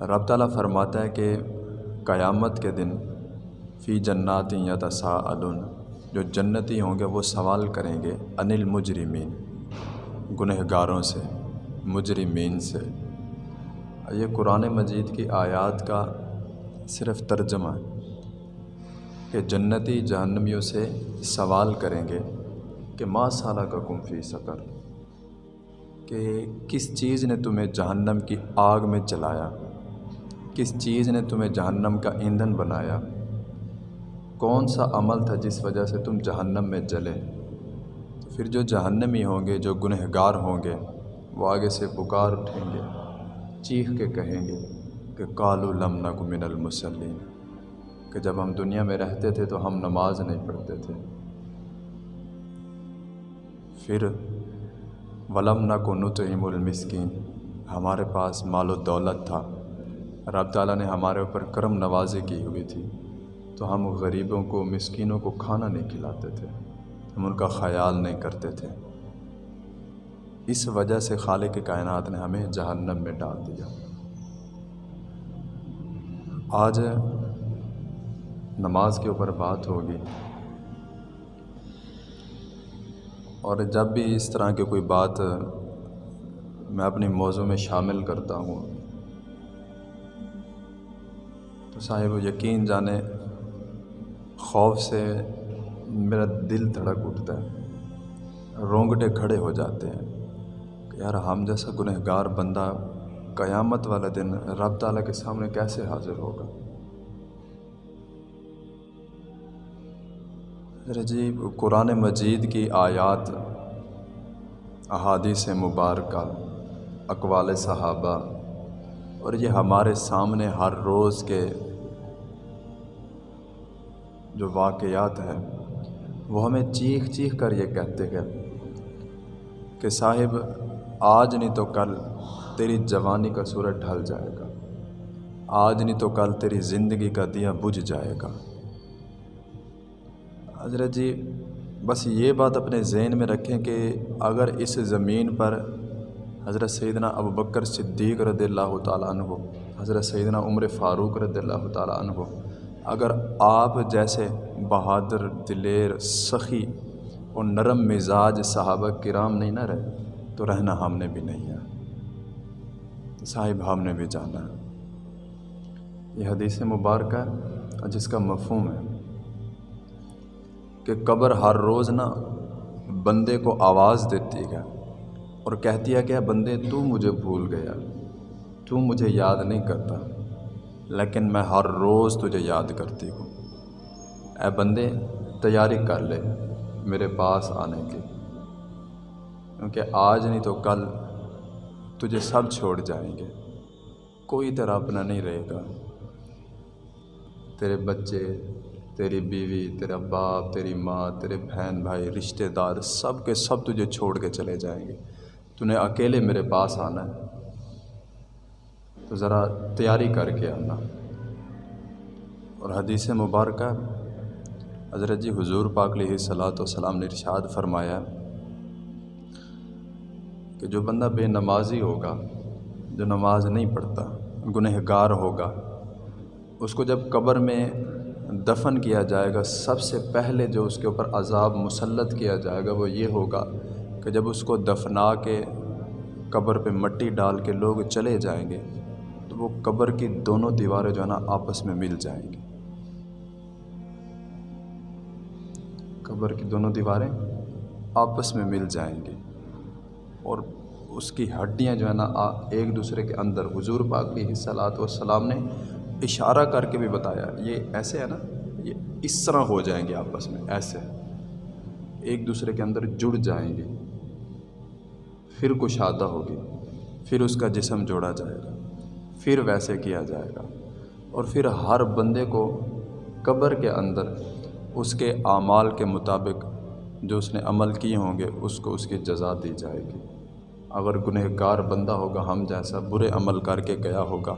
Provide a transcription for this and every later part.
رب تعالیٰ فرماتا ہے کہ قیامت کے دن فی جنات یتساءلون، جو جنتی ہوں گے وہ سوال کریں گے ان المجرمین گنہگاروں سے، مجرمین سے۔ یہ قرآن مجید کی آیات کا صرف ترجمہ ہے کہ جنتی جہنمیوں سے سوال کریں گے کہ ماں سالہ کا کم فی سکر کہ کس چیز نے تمہیں جہنم کی آگ میں چلایا؟ کس چیز نے تمہیں جہنم کا ایندھن بنایا؟ کون سا عمل تھا جس وجہ سے تم جہنم میں جلے؟ پھر جو جہنمی ہوں گے، جو گنہگار ہوں گے، وہ آگے سے پکار اٹھیں گے، چیخ کے کہیں گے کہ کالو لم نک من المسلین کہ جب ہم دنیا میں رہتے تھے تو ہم نماز نہیں پڑھتے تھے۔ پھر، ولم نہ کو نطعم المسکین، ہمارے پاس مال و دولت تھا۔ رب تعالیٰ نے ہمارے اوپر کرم نوازی کی ہوئی تھی، تو ہم غریبوں کو، مسکینوں کو کھانا نہیں کھلاتے تھے، ہم ان کا خیال نہیں کرتے تھے۔ اس وجہ سے خالق کائنات نے ہمیں جہنم میں ڈال دیا۔ آج نماز کے اوپر بات ہوگی۔ اور جب بھی اس طرح کی کوئی بات میں اپنی موضوع میں شامل کرتا ہوں صاحب، یقین جانے، خوف سے میرا دل دھڑک اٹھتا ہے۔ رونگٹے کھڑے ہو جاتے ہیں کہ یار، ہم جیسا گنہ گار بندہ قیامت والا دن رب تعالیٰ کے سامنے کیسے حاضر ہوگا؟ جی قرآن مجید کی آیات، احادیث مبارکہ، اقوال صحابہ اور یہ ہمارے سامنے ہر روز کے جو واقعات ہیں، وہ ہمیں چیخ چیخ کر یہ کہتے ہیں کہ صاحب، آج نہیں تو کل تیری جوانی کا سورج ڈھل جائے گا۔ آج نہیں تو کل تیری زندگی کا دیا بجھ جائے گا۔ حضرت جی بس یہ بات اپنے ذہن میں رکھیں کہ اگر اس زمین پر حضرت سیدنا ابو بکر صدیق رضی اللہ تعالیٰ عنہ، حضرت سیدنا عمر فاروق رضی اللہ تعالیٰ عنہ۔ اگر آپ جیسے بہادر، دلیر، سخی اور نرم مزاج صحابہ کرام نہیں نہ رہے، تو رہنا ہم نے بھی نہیں ہے۔ صاحب، ہم نے بھی جانا ہے۔ یہ حدیث مبارکہ جس کا مفہوم ہے کہ قبر ہر روز نا بندے کو آواز دیتی ہے۔ اور کہتی ہے کہ بندے، تو مجھے بھول گیا، تو مجھے یاد نہیں کرتا، لیکن میں ہر روز تجھے یاد کرتی ہوں۔ اے بندے، تیاری کر لے میرے پاس آنے کی، کیونکہ آج نہیں تو کل تجھے سب چھوڑ جائیں گے۔ کوئی طرح اپنا نہیں رہے گا۔ تیرے بچے، تیری بیوی، تیرا باپ، تیری ماں، تیرے بہن بھائی، رشتہ دار، سب کے سب تجھے چھوڑ کے چلے جائیں گے۔ تو نے اکیلے میرے پاس آنا ہے۔ تو ذرا تیاری کر کے آنا۔ اور حدیث مبارکہ، حضرت جی حضور پاک علیہ صلاۃ وسلام نے ارشاد فرمایا کہ جو بندہ بے نمازی ہوگا، جو نماز نہیں پڑھتا گنہ گار ہوگا، اس کو جب قبر میں دفن کیا جائے گا، سب سے پہلے جو اس کے اوپر عذاب مسلط کیا جائے گا، وہ یہ ہوگا کہ جب اس کو دفنا کے قبر پہ مٹی ڈال کے لوگ چلے جائیں گے، تو وہ قبر کی دونوں دیواریں جو ہے نا آپس میں مل جائیں گی۔ قبر کی دونوں دیواریں آپس میں مل جائیں گی اور اس کی ہڈیاں جو ہے نا ایک دوسرے کے اندر۔ حضور پاک کی صلاحت والسلام نے اشارہ کر کے بھی بتایا، یہ ایسے ہے نا، یہ اس طرح ہو جائیں گے آپس میں، ایسے۔ ایک دوسرے کے اندر جڑ جائیں گے۔ پھر کشادہ ہوگی، پھر اس کا جسم جوڑا جائے گا، پھر ویسے کیا جائے گا۔ اور پھر ہر بندے کو قبر کے اندر اس کے اعمال کے مطابق جو اس نے عمل کیے ہوں گے، اس کو اس کی جزا دی جائے گی۔ اگر گنہ گار بندہ ہوگا، ہم جیسا برے عمل کر کے گیا ہوگا،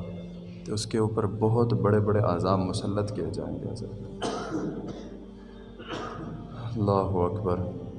تو اس کے اوپر بہت بڑے بڑے عذاب مسلط کیے جائیں گے۔ حضرت۔ اللہ اکبر۔